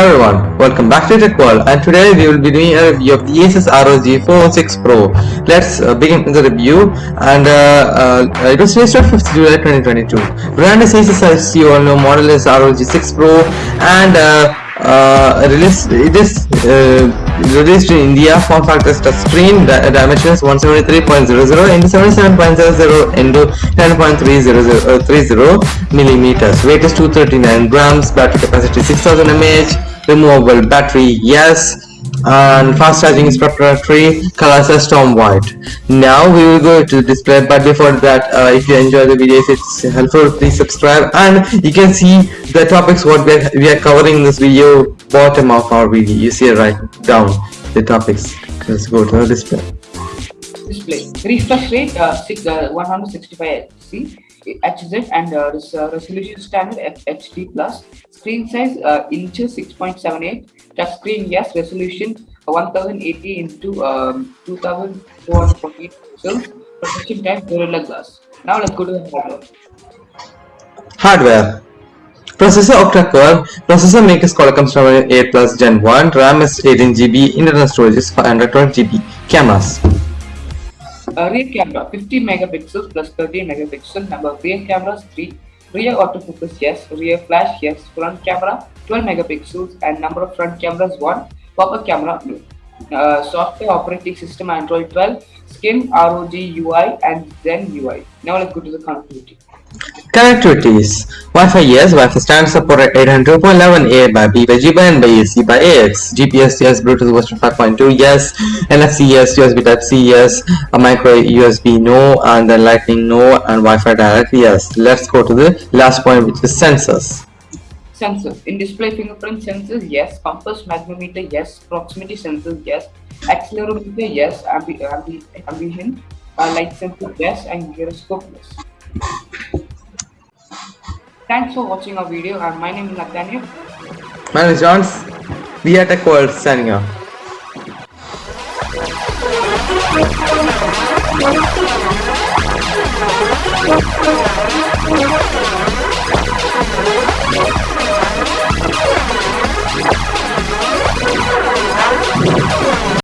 Everyone, welcome back to Tech World and today we will be doing a review of the Asus ROG 406 Pro. Let's uh, begin the review and uh, uh, it was released on 5th July 2022. Brand is Asus as you all know, model is ROG 6 Pro and uh, uh, released, it is uh, released in India, form factor is touchscreen, di dimensions 173.00 into 77.00 into 10.330 millimeters, weight is 239 grams, battery capacity 6000 mAh, removable battery yes, and fast charging is proprietary color is storm white. Now we will go to display but before that uh, if you enjoy the videos it's helpful please subscribe and you can see the topics what we are, we are covering in this video bottom of our video. You see right down the topics. Let's go to the display. Display. Refresh rate uh, six, uh 165 Hz HZ and uh, uh, resolution standard HD plus. Screen size uh, inches 6.78 touch screen yes resolution 1080 into um, 2448 pixels. Protection type gorilla glass. Now let's go to the hardware. Hardware. Processor octa-core, processor makers Qualcomm Snapdragon 8 Plus Gen 1, RAM is 18GB, internal storage is 512GB. Cameras uh, rear camera 50 megapixels plus 30 megapixel. Number of rear cameras 3. Rear autofocus yes. Rear flash yes. Front camera 12 megapixels and number of front cameras 1. Pop-up camera no. Uh, software operating system Android 12. Skin ROG UI and Zen UI. Now let's go to the connectivity. Connectivities Wi-Fi yes, Wi-Fi standard support at 802.11a by B by G by N by AC by AX GPS yes, Bluetooth version 5.2 yes, NFC yes, USB type C yes, a micro USB no, and then lightning no, and Wi-Fi direct yes. Let's go to the last point which is sensors. Sensors. In display fingerprint sensors, yes. Compass magnetometer, yes. Proximity sensors, yes. Accelerometer, yes. Ambi ambi ambient uh, light sensor, yes. And gyroscope, yes. Thanks for watching our video my name is Nathaniel. My name is Johns. We are Tech World signing off.